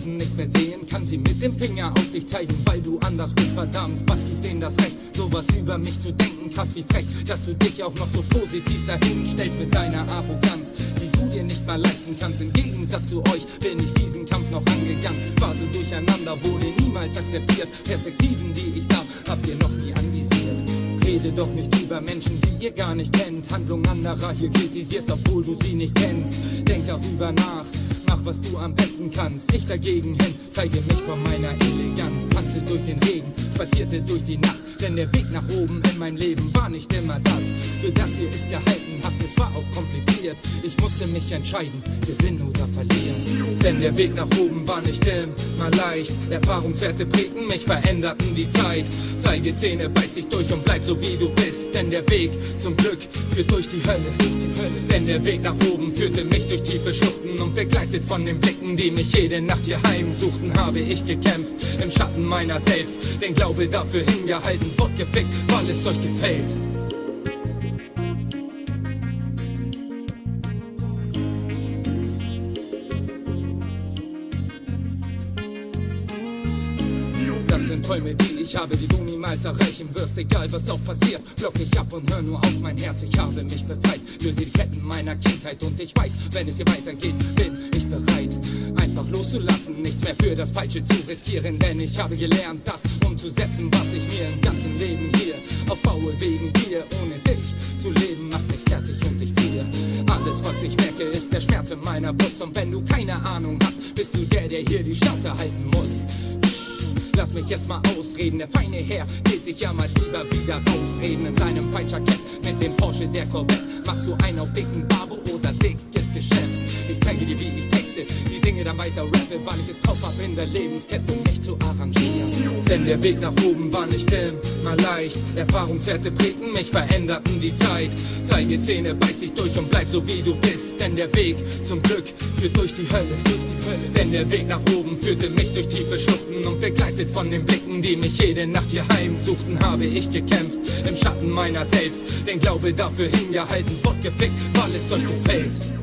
Außen nichts mehr sehen, kann sie mit dem Finger auf dich zeigen, weil du anders bist, verdammt. Was gibt denen das Recht, sowas über mich zu denken? Krass wie frech, dass du dich auch noch so positiv dahin stellst mit deiner Arroganz, die du dir nicht mal leisten kannst. Im Gegensatz zu euch bin ich diesen Kampf noch angegangen. War so durcheinander, wurde niemals akzeptiert. Perspektiven, die ich sah, habt ihr noch nie anvisiert. Rede doch nicht über Menschen, die ihr gar nicht kennt. Handlung anderer hier kritisierst, obwohl du sie nicht kennst. Denk darüber nach, mach was du am besten kannst. Ich dagegen hin, zeige mich von meiner Eleganz. Tanze durch den Regen, spazierte durch die Nacht. Denn der Weg nach oben in mein Leben war nicht immer das. Für das ihr es gehalten habt, es war auch kompliziert. Ich musste mich entscheiden, gewinnen oder verlieren. Denn der Weg nach oben war nicht immer leicht. Erfahrungswerte prägten mich, veränderten die Zeit. Zeige Zähne, beiß dich durch und bleib so wie du bist. Denn der Weg zum Glück führt durch die Hölle. Durch die Hölle. Denn der Weg nach oben führte mich durch tiefe Schluchten und begleitet von den Blicken, die mich jede Nacht hier heimsuchten, habe ich gekämpft im Schatten meiner selbst. Den Glaube dafür hingehalten, wurde gefickt, weil es euch gefällt. Das sind Träume, die ich habe, die du niemals erreichen wirst. Egal was auch passiert, block ich ab und hör nur auf mein Herz. Ich habe mich befreit, löse die Ketten meiner Kindheit und ich weiß, wenn es hier weitergeht, bin ich bereit. Loszulassen, nichts mehr für das Falsche zu riskieren, denn ich habe gelernt, das umzusetzen, was ich mir im ganzen Leben hier aufbaue wegen dir. Ohne dich zu leben macht mich fertig und ich friere. Alles, was ich merke, ist der Schmerz in meiner Brust und wenn du keine Ahnung hast, bist du der, der hier die Schnauze halten muss. Lass mich jetzt mal ausreden, der feine Herr geht sich ja mal lieber wieder rausreden in seinem Feinjackett mit dem Porsche der Corvette. Machst du einen auf dicken Babo oder dickes dann weiter rappe, weil ich es drauf hab in der Lebenskette, mich zu arrangieren. Denn der Weg nach oben war nicht immer leicht. Erfahrungswerte prägten mich, veränderten die Zeit. Zeige Zähne, beiß dich durch und bleib so wie du bist. Denn der Weg zum Glück führt durch die Hölle, durch die Hölle. Denn der Weg nach oben führte mich durch tiefe Schluchten und begleitet von den Blicken, die mich jede Nacht hier heimsuchten, habe ich gekämpft im Schatten meiner selbst. Den Glaube dafür hingehalten, wurde gefickt, weil es euch gefällt.